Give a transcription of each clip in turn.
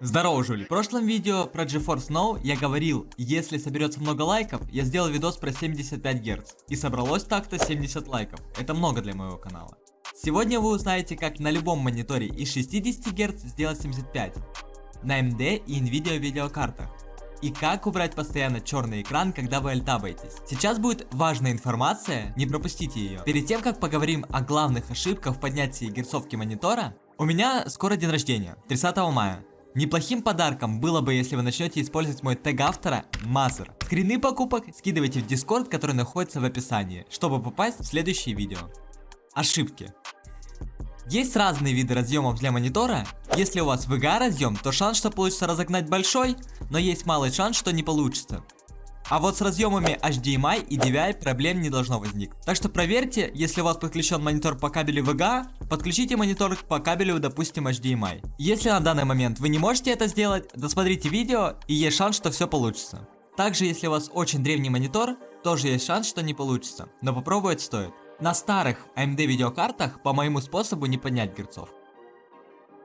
Здорово, Жули. В прошлом видео про GeForce Now я говорил, если соберется много лайков, я сделал видос про 75 Гц. И собралось так-то 70 лайков. Это много для моего канала. Сегодня вы узнаете, как на любом мониторе из 60 Гц сделать 75. На AMD и Nvidia видеокартах. И как убрать постоянно черный экран, когда вы альтабаетесь. Сейчас будет важная информация, не пропустите ее. Перед тем, как поговорим о главных ошибках в поднятии герцовки монитора, у меня скоро день рождения, 30 мая. Неплохим подарком было бы, если вы начнете использовать мой тег автора Мазер. Скрины покупок скидывайте в Discord, который находится в описании, чтобы попасть в следующее видео. Ошибки. Есть разные виды разъемов для монитора. Если у вас VGA разъем, то шанс, что получится разогнать большой, но есть малый шанс, что не получится. А вот с разъемами HDMI и DVI проблем не должно возникнуть. Так что проверьте, если у вас подключен монитор по кабелю VGA, подключите монитор по кабелю, допустим, HDMI. Если на данный момент вы не можете это сделать, досмотрите видео и есть шанс, что все получится. Также, если у вас очень древний монитор, тоже есть шанс, что не получится, но попробовать стоит. На старых AMD видеокартах по моему способу не поднять герцов.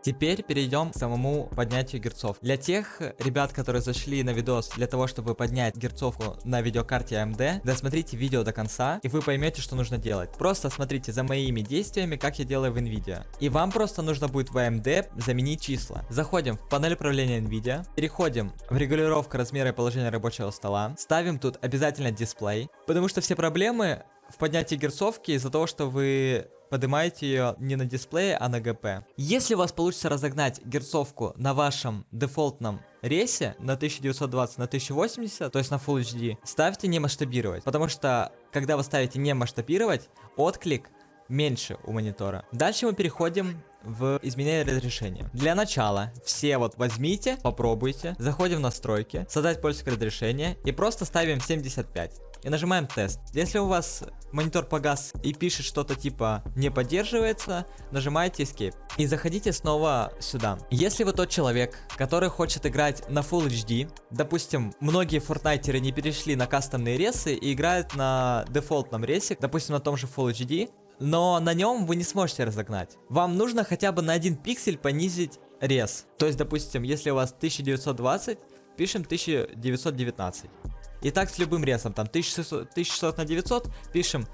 Теперь перейдем к самому поднятию герцов. Для тех ребят, которые зашли на видос для того, чтобы поднять герцовку на видеокарте AMD, досмотрите видео до конца, и вы поймете, что нужно делать. Просто смотрите за моими действиями, как я делаю в NVIDIA. И вам просто нужно будет в AMD заменить числа. Заходим в панель управления NVIDIA, переходим в регулировку размера и положения рабочего стола, ставим тут обязательно дисплей, потому что все проблемы в поднятии герцовки из-за того, что вы поднимаете ее не на дисплее, а на ГП. Если у вас получится разогнать герцовку на вашем дефолтном рейсе на 1920 на 1080, то есть на Full HD, ставьте не масштабировать, потому что когда вы ставите не масштабировать, отклик меньше у монитора. Дальше мы переходим в изменение разрешения. Для начала все вот возьмите, попробуйте, заходим в настройки, создать пользовательское разрешение и просто ставим 75 и нажимаем тест. Если у вас монитор погас и пишет что-то типа не поддерживается, нажимаете Escape. И заходите снова сюда. Если вы тот человек, который хочет играть на Full HD, допустим, многие фортнайтеры не перешли на кастомные ресы и играют на дефолтном ресе, допустим, на том же Full HD, но на нем вы не сможете разогнать. Вам нужно хотя бы на один пиксель понизить рез. То есть, допустим, если у вас 1920, пишем 1919. И так с любым ресом, там 1600, 1600 на 900, пишем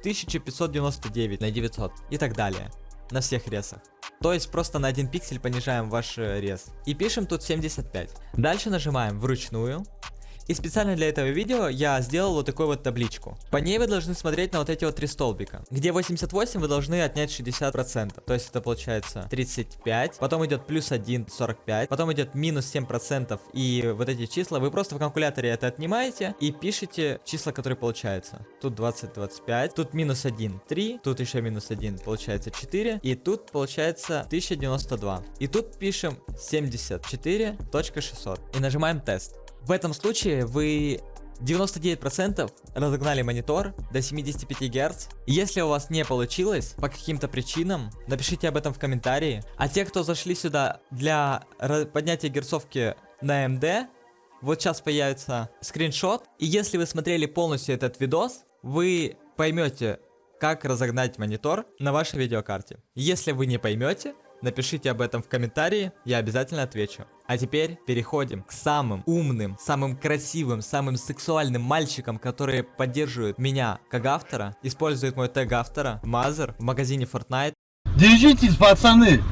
1599 на 900 и так далее. На всех ресах. То есть просто на один пиксель понижаем ваш э, рез. И пишем тут 75. Дальше нажимаем вручную. И специально для этого видео я сделал вот такую вот табличку. По ней вы должны смотреть на вот эти вот три столбика. Где 88 вы должны отнять 60%. То есть это получается 35. Потом идет плюс 1, 45. Потом идет минус 7%. И вот эти числа вы просто в калькуляторе это отнимаете и пишите числа, которые получаются. Тут 20, 25. Тут минус 1, 3. Тут еще минус 1, получается 4. И тут получается 1092. И тут пишем 74.600. И нажимаем тест. В этом случае вы 99% разогнали монитор до 75 Гц. Если у вас не получилось по каким-то причинам, напишите об этом в комментарии. А те, кто зашли сюда для поднятия герцовки на AMD, вот сейчас появится скриншот. И если вы смотрели полностью этот видос, вы поймете, как разогнать монитор на вашей видеокарте. Если вы не поймете, Напишите об этом в комментарии, я обязательно отвечу. А теперь переходим к самым умным, самым красивым, самым сексуальным мальчикам, которые поддерживают меня как автора, используют мой тег автора, Мазер, в магазине Fortnite. Держитесь, пацаны!